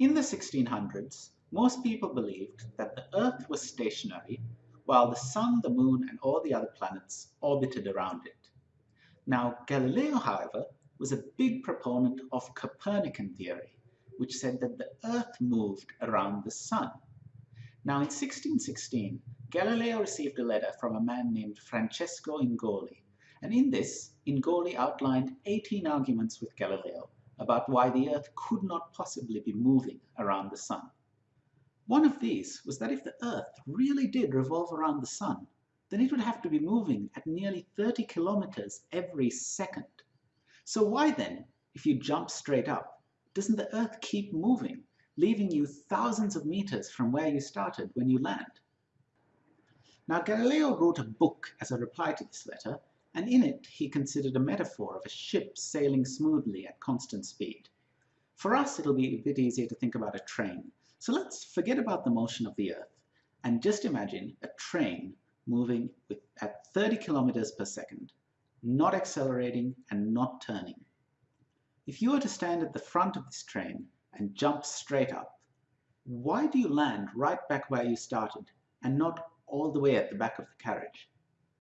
In the 1600s, most people believed that the Earth was stationary, while the Sun, the Moon, and all the other planets orbited around it. Now, Galileo, however, was a big proponent of Copernican theory, which said that the Earth moved around the Sun. Now, in 1616, Galileo received a letter from a man named Francesco Ingoli, and in this, Ingoli outlined 18 arguments with Galileo about why the Earth could not possibly be moving around the Sun. One of these was that if the Earth really did revolve around the Sun, then it would have to be moving at nearly 30 kilometers every second. So why then, if you jump straight up, doesn't the Earth keep moving, leaving you thousands of meters from where you started when you land? Now Galileo wrote a book as a reply to this letter, and in it he considered a metaphor of a ship sailing smoothly at constant speed. For us, it'll be a bit easier to think about a train. So let's forget about the motion of the Earth and just imagine a train moving with, at 30 kilometers per second, not accelerating and not turning. If you were to stand at the front of this train and jump straight up, why do you land right back where you started and not all the way at the back of the carriage?